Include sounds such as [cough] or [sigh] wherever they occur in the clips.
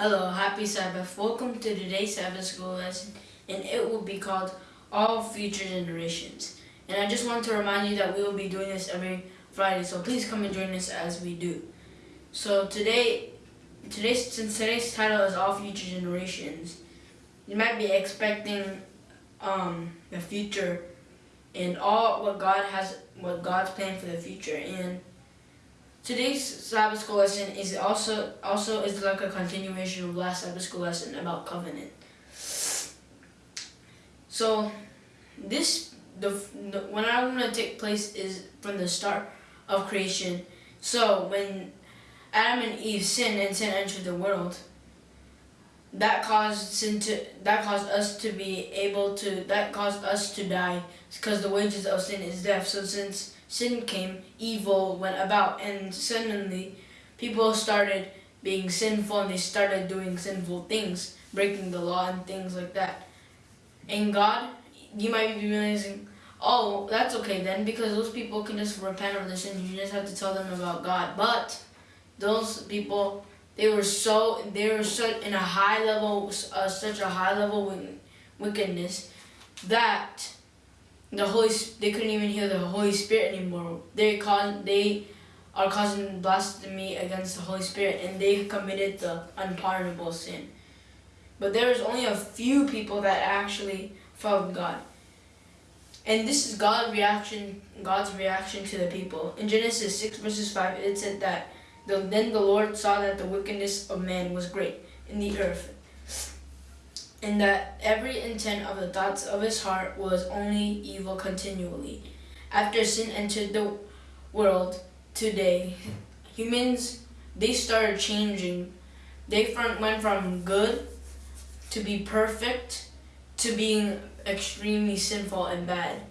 Hello, happy Sabbath. Welcome to today's Sabbath school lesson, and it will be called All Future Generations. And I just want to remind you that we will be doing this every Friday, so please come and join us as we do. So today, today's since today's title is All Future Generations, you might be expecting um, the future and all what God has, what God's plan for the future, and Today's Sabbath school lesson is also also is like a continuation of last Sabbath school lesson about covenant. So this the, the when I'm gonna take place is from the start of creation. So when Adam and Eve sinned and sin entered the world, that caused sin to that caused us to be able to that caused us to die because the wages of sin is death. So since sin came, evil went about, and suddenly people started being sinful and they started doing sinful things, breaking the law and things like that. And God, you might be realizing, oh, that's okay then, because those people can just repent of their sin. You just have to tell them about God. But those people, they were so, they were so in a high level, uh, such a high level wickedness that the Holy they couldn't even hear the Holy Spirit anymore. They caused they are causing blasphemy against the Holy Spirit and they committed the unpardonable sin. But there was only a few people that actually followed God. And this is God's reaction God's reaction to the people. In Genesis 6 verses 5 it said that the, then the Lord saw that the wickedness of man was great in the earth and that every intent of the thoughts of his heart was only evil continually. After sin entered the world today, humans, they started changing. They went from good to be perfect to being extremely sinful and bad.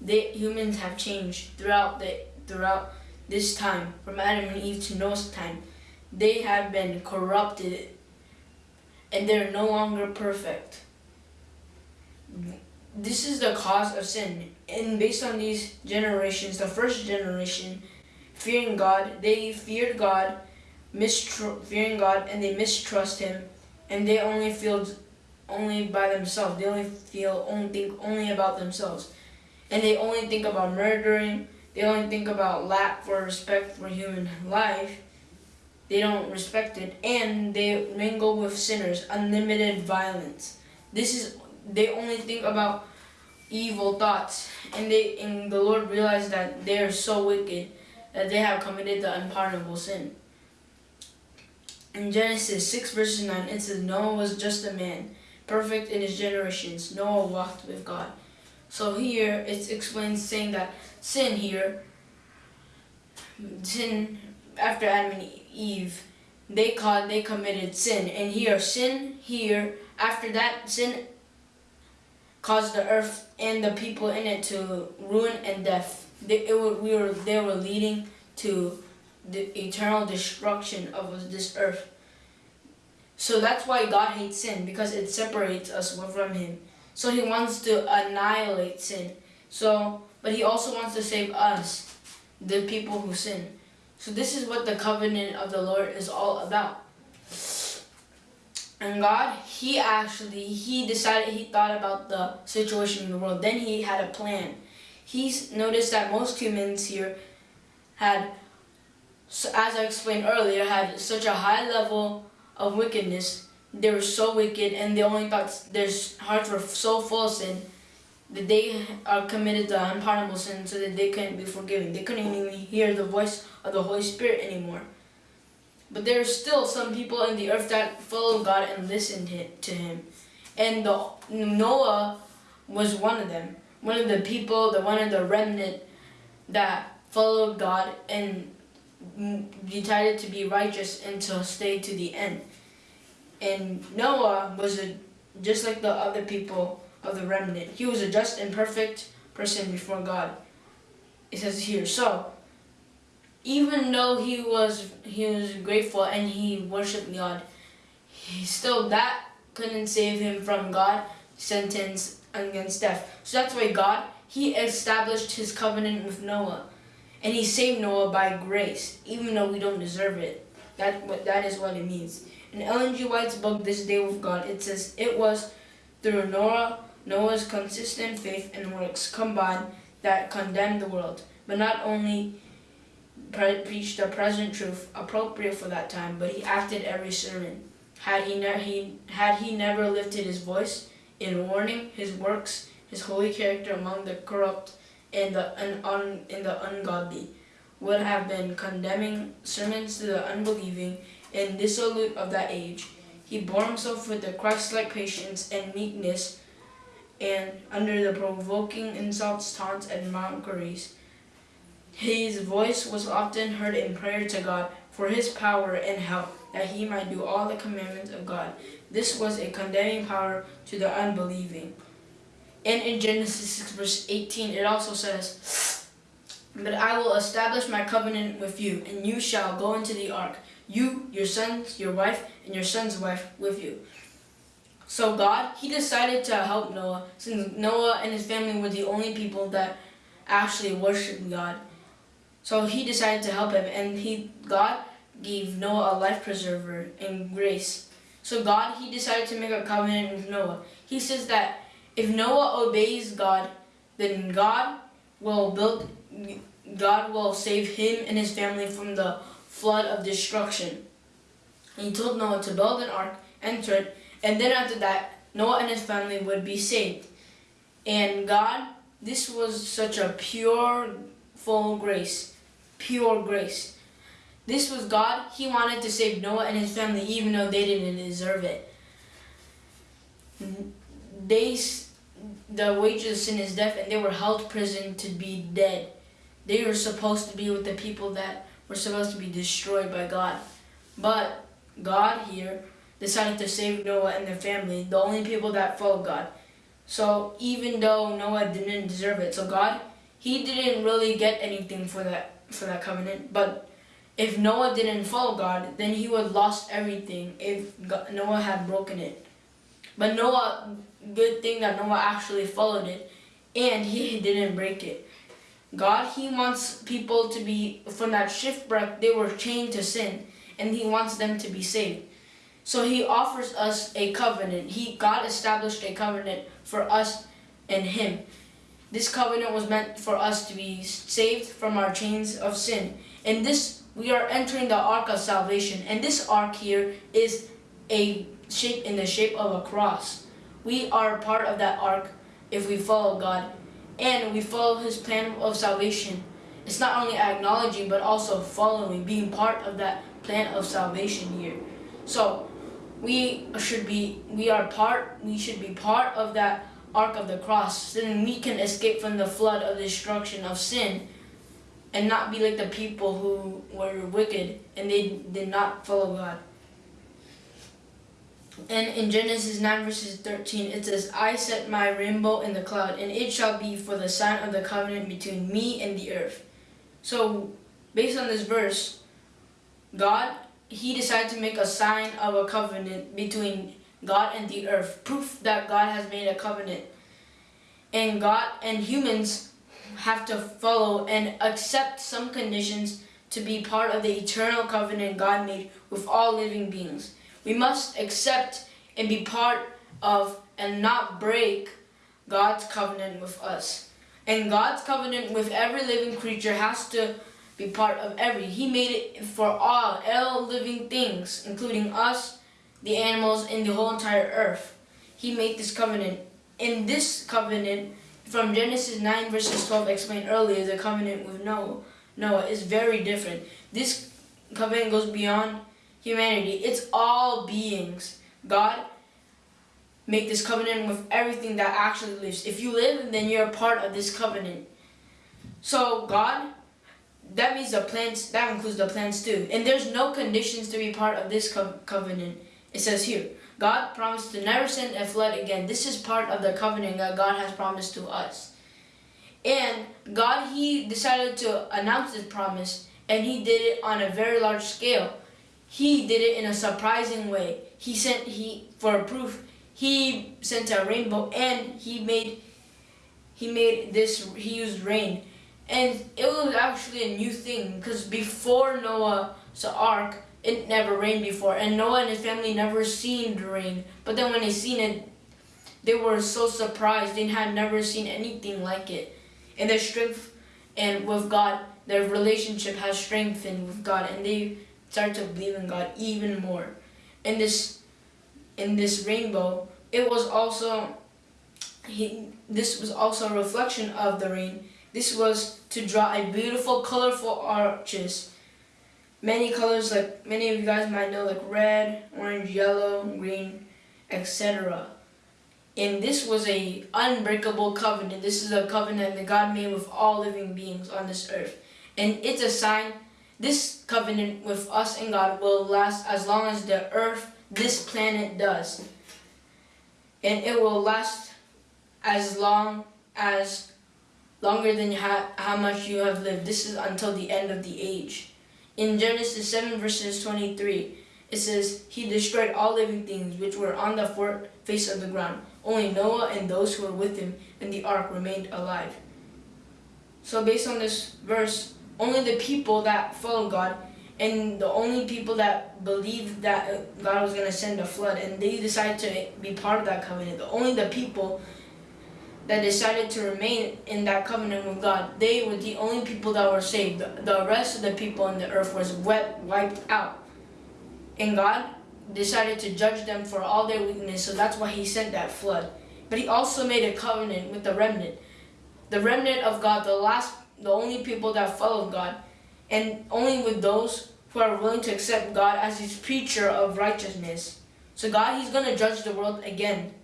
They, humans have changed throughout the throughout this time, from Adam and Eve to Noah's time. They have been corrupted and they're no longer perfect. This is the cause of sin. And based on these generations, the first generation, fearing God, they feared God, fearing God, and they mistrust Him, and they only feel only by themselves. They only feel, only think only about themselves, and they only think about murdering. They only think about lack for respect for human life, they don't respect it, and they mingle with sinners, unlimited violence. This is, they only think about evil thoughts, and they, and the Lord realized that they are so wicked that they have committed the unpardonable sin. In Genesis 6 verses 9, it says, Noah was just a man, perfect in his generations. Noah walked with God. So here, it explains saying that sin here, sin after Adam and Eve, they caught, they committed sin. And here, sin here, after that, sin caused the earth and the people in it to ruin and death. They, it, we were, they were leading to the eternal destruction of this earth. So that's why God hates sin, because it separates us from Him. So He wants to annihilate sin. So, but He also wants to save us, the people who sin. So this is what the covenant of the Lord is all about. And God, he actually, he decided, he thought about the situation in the world. Then he had a plan. He's noticed that most humans here had, as I explained earlier, had such a high level of wickedness. They were so wicked and they only thought their hearts were so full of sin that they are committed to unpardonable sin so that they couldn't be forgiven. They couldn't even hear the voice of the Holy Spirit anymore. But there are still some people in the earth that followed God and listened to Him. And the, Noah was one of them. One of the people, the one of the remnant that followed God and decided to be righteous and to stay to the end. And Noah was a, just like the other people of the remnant. He was a just and perfect person before God. It says here, so even though he was he was grateful and he worshipped God, he still that couldn't save him from God sentence against death. So that's why God he established his covenant with Noah. And he saved Noah by grace, even though we don't deserve it. That what that is what it means. In Ellen G. White's book, This Day with God, it says, It was through Noah, Noah's consistent faith and works combined that condemned the world, but not only pre- preached the present truth appropriate for that time, but he acted every sermon. Had he, he, had he never lifted his voice in warning his works, his holy character among the corrupt and the, un- un- and the ungodly, would have been condemning sermons to the unbelieving and dissolute of that age. He bore himself with the Christ-like patience and meekness, and under the provoking insults, taunts, and mockeries, his voice was often heard in prayer to God for his power and help, that he might do all the commandments of God. This was a condemning power to the unbelieving. And in Genesis 6, verse 18, it also says, But I will establish my covenant with you, and you shall go into the ark, you, your sons, your wife, and your son's wife with you. So God, he decided to help Noah, since Noah and his family were the only people that actually worshiped God. So he decided to help him, and he God gave Noah a life preserver and grace. So God, he decided to make a covenant with Noah. He says that if Noah obeys God, then God will build, God will save him and his family from the flood of destruction. He told Noah to build an ark, enter it, and then after that, Noah and his family would be saved. And God, this was such a pure, full grace. Pure grace. This was God. He wanted to save Noah and his family even though they didn't deserve it. They, the wages of sin is death and they were held prison to be dead. They were supposed to be with the people that were supposed to be destroyed by God. But God here decided to save Noah and their family, the only people that followed God. So even though Noah didn't deserve it, so God, he didn't really get anything for that for that covenant. But if Noah didn't follow God, then he would have lost everything if God, Noah had broken it. But Noah, good thing that Noah actually followed it, and he didn't break it. God, he wants people to be from that shipwreck. They were chained to sin, and he wants them to be saved. So he offers us a covenant. He God established a covenant for us and him. This covenant was meant for us to be saved from our chains of sin. And this we are entering the ark of salvation. And this ark here is a shape in the shape of a cross. We are part of that ark if we follow God and we follow his plan of salvation. It's not only acknowledging but also following, being part of that plan of salvation here. So we should be we are part we should be part of that ark of the cross then we can escape from the flood of destruction of sin and not be like the people who were wicked and they did not follow God. And in Genesis 9 verses 13 it says, I set my rainbow in the cloud, and it shall be for the sign of the covenant between me and the earth. So based on this verse, God he decided to make a sign of a covenant between God and the earth, proof that God has made a covenant. And God and humans have to follow and accept some conditions to be part of the eternal covenant God made with all living beings. We must accept and be part of and not break God's covenant with us. And God's covenant with every living creature has to be part of every. He made it for all, all living things, including us, the animals, and the whole entire earth. He made this covenant. In this covenant, from Genesis 9 verses 12 explained earlier, the covenant with Noah, Noah is very different. This covenant goes beyond humanity. It's all beings. God make this covenant with everything that actually lives. If you live, then you're a part of this covenant. So God that means the plants, that includes the plants too. And there's no conditions to be part of this co covenant. It says here, God promised to never send a flood again. This is part of the covenant that God has promised to us. And God, He decided to announce this promise, and He did it on a very large scale. He did it in a surprising way. He sent, He, for proof, He sent a rainbow, and He made, He made this, He used rain and it was actually a new thing because before Noah's ark, it never rained before, and Noah and his family never seen the rain. But then when they seen it, they were so surprised. They had never seen anything like it. And their strength and with God, their relationship has strengthened with God, and they start to believe in God even more. In this, in this rainbow, it was also he. This was also a reflection of the rain. This was to draw a beautiful, colorful arches. Many colors, like many of you guys might know, like red, orange, yellow, green, etc. And this was a unbreakable covenant. This is a covenant that God made with all living beings on this earth. And it's a sign, this covenant with us and God will last as long as the earth, this planet does. And it will last as long as, longer than how, how much you have lived. This is until the end of the age. In Genesis 7 verses 23, it says, He destroyed all living things which were on the face of the ground. Only Noah and those who were with him in the ark remained alive. So based on this verse, only the people that followed God and the only people that believed that God was going to send a flood and they decided to be part of that covenant, only the people that decided to remain in that covenant with God, they were the only people that were saved. The rest of the people on the earth was wet, wiped out. And God decided to judge them for all their weakness, so that's why he sent that flood. But he also made a covenant with the remnant. The remnant of God, the last, the only people that followed God, and only with those who are willing to accept God as his preacher of righteousness. So God, he's going to judge the world again.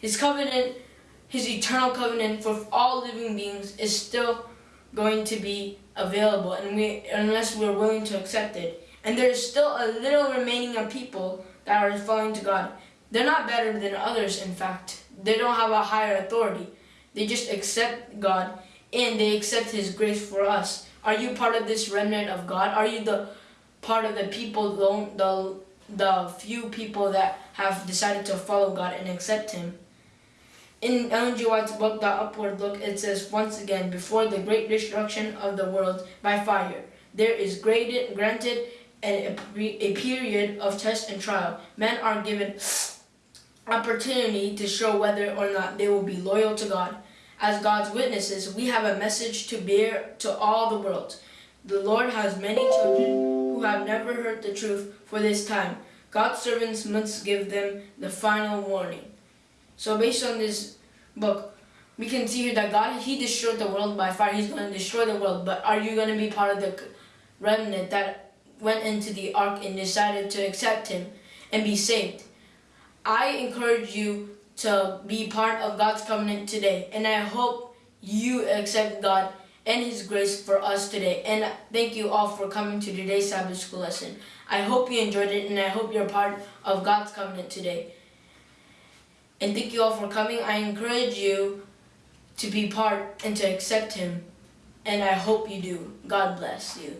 His covenant his eternal covenant for all living beings is still going to be available and we unless we're willing to accept it. And there's still a little remaining of people that are following to God. They're not better than others, in fact. They don't have a higher authority. They just accept God and they accept His grace for us. Are you part of this remnant of God? Are you the part of the people, the, the few people that have decided to follow God and accept Him? In Ellen G. White's book, The Upward Look, it says, once again, before the great destruction of the world by fire, there is graded, granted a, a period of test and trial. Men are given [sniffs] opportunity to show whether or not they will be loyal to God. As God's witnesses, we have a message to bear to all the world. The Lord has many children who have never heard the truth for this time. God's servants must give them the final warning. So based on this book, we can see here that God, He destroyed the world by fire. He's going to destroy the world. But are you going to be part of the remnant that went into the ark and decided to accept Him and be saved? I encourage you to be part of God's covenant today. And I hope you accept God and His grace for us today. And thank you all for coming to today's Sabbath School lesson. I hope you enjoyed it and I hope you're part of God's covenant today. And thank you all for coming. I encourage you to be part and to accept Him. And I hope you do. God bless you.